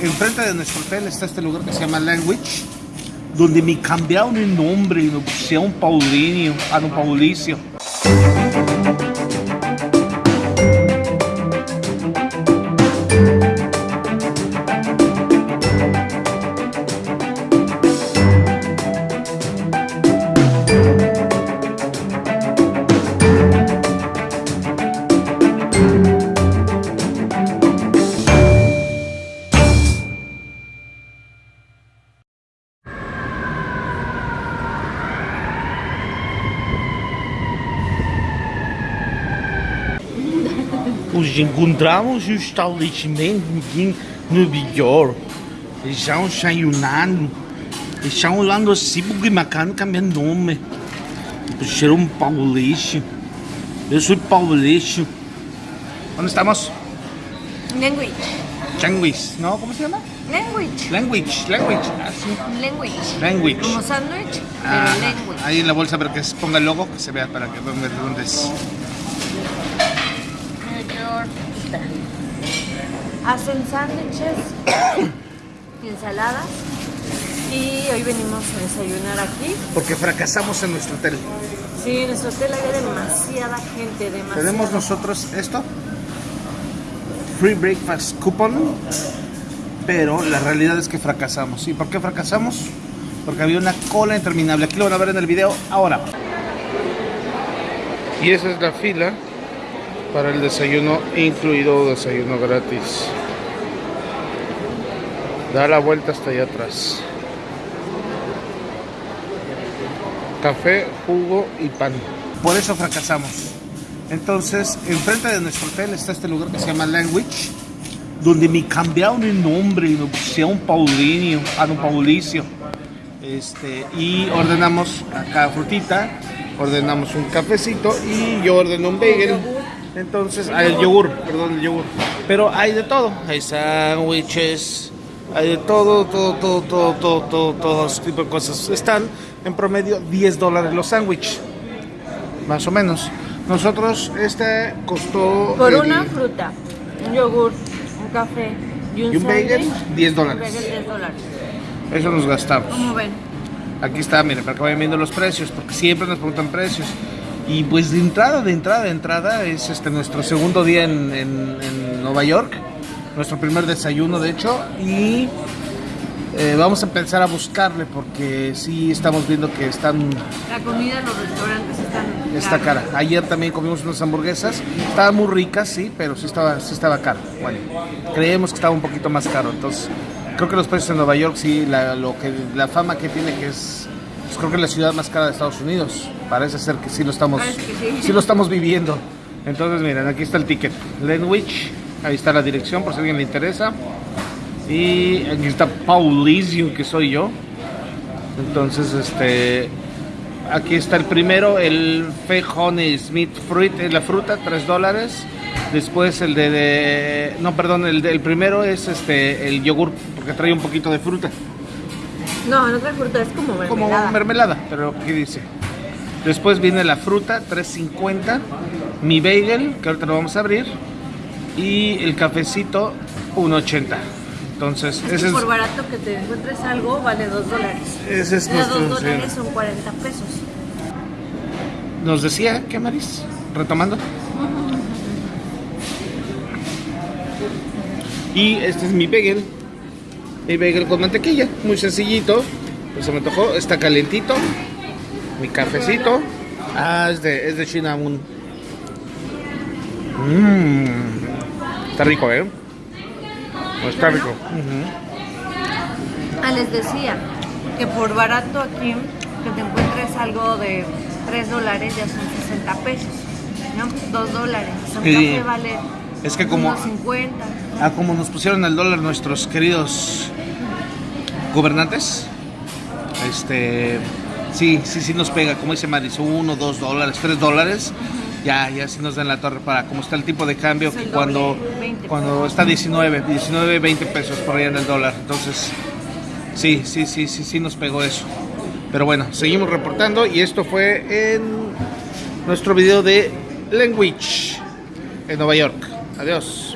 enfrente de nuestro hotel está este lugar que se llama Language, donde me cambiaron el nombre y me pusieron Paulinho, a don Paulicio. Pues encontramos um estabelecimento aqui no Bigor. Eles estão desayunando. Eles estão olhando assim porque Macano cambiando nome. Puxaram um Paulista. Eu sou Paulista. Onde estamos? Language. Language, ¿no? ¿Cómo se llama? Language. Language, language, así. Language. Language. Como sándwich, pero Ah, language. ahí en la bolsa para que se ponga el logo, que se vea para que de dónde es. Hacen sándwiches, ensaladas y hoy venimos a desayunar aquí. Porque fracasamos en nuestro hotel. Sí, en nuestro hotel había demasiada gente, demasiada. Tenemos nosotros esto. Free Breakfast Coupon. Pero la realidad es que fracasamos. ¿Y por qué fracasamos? Porque había una cola interminable. Aquí lo van a ver en el video ahora. Y esa es la fila para el desayuno incluido desayuno gratis. Da la vuelta hasta allá atrás. Café, jugo y pan. Por eso fracasamos. Entonces, enfrente de nuestro hotel está este lugar que se llama Language, donde me cambiaron el nombre y me pusieron Paulinho, a don Paulicio. Este, y ordenamos acá frutita, ordenamos un cafecito y yo ordeno un bagel. Entonces, ah, el yogur, perdón, el yogur. Pero hay de todo, hay sándwiches, hay de todo, todo, todo, todo, todo, todo, todo ese tipo de cosas. Están en promedio 10 dólares los sándwiches, más o menos. Nosotros, este costó... Por el- una fruta, un yogur, un café y un, y un bagel, sándwich, 10 un dólares. bagel 10 dólares. Eso nos gastamos. ¿Cómo ven? Aquí está, miren, para que vayan viendo los precios, porque siempre nos preguntan precios. Y pues de entrada, de entrada, de entrada, es este nuestro segundo día en, en- en Nueva York, nuestro primer desayuno, de hecho, y eh, vamos a empezar a buscarle, porque sí estamos viendo que están, La comida en los restaurantes están está cara. Ayer también comimos unas hamburguesas, estaban muy ricas, sí, pero sí estaba, sí estaba caro. Bueno, creemos que estaba un poquito más caro, entonces creo que los precios en Nueva York, sí, la, lo que, la fama que tiene que es, pues creo que es la ciudad más cara de Estados Unidos. Parece ser que sí lo estamos, que sí. sí lo estamos viviendo. Entonces, miren, aquí está el ticket. Lenwich, ahí está la dirección por si a alguien le interesa. Y aquí está Paulisio, que soy yo. Entonces, este, aquí está el primero, el Fejone Smith Fruit, la fruta, 3 dólares. Después el de, de- no, perdón, el, de- el primero es este, el yogur, porque trae un poquito de fruta. No, no trae fruta, es como mermelada. Como mermelada, pero aquí dice. Después viene la fruta, 3.50. Mi bagel, que ahorita lo vamos a abrir. Y el cafecito, 1.80. Entonces, Es ese que es, por barato que te encuentres algo, vale 2 dólares. ese es nuestro... 2 sí. dólares son 40 pesos. Nos decía, ¿qué Maris? Retomando. Y este es mi bagel. Mi bagel con mantequilla, muy sencillito. Pues se me tocó, está calentito. Mi cafecito. Ah, es de, es de Cinnamon. Mmm. Está rico, ¿eh? Está rico. Ah, les decía que por barato aquí, que te encuentres algo de 3 dólares, ya son 60 pesos. ¿No? 2 dólares. Un Sí. café vale Es que como- unos 50. Ah, como nos pusieron el dólar nuestros queridos gobernantes. Este, sí, sí, sí nos pega, como dice Maris, uno, dos dólares, tres dólares. Ya, ya sí nos dan la torre para como está el tipo de cambio que cuando, 20 cuando está 19, 19, 20 pesos por allá en el dólar. Entonces, sí, sí, sí, sí, sí nos pegó eso. Pero bueno, seguimos reportando y esto fue en nuestro video de Language en Nueva York. Adiós.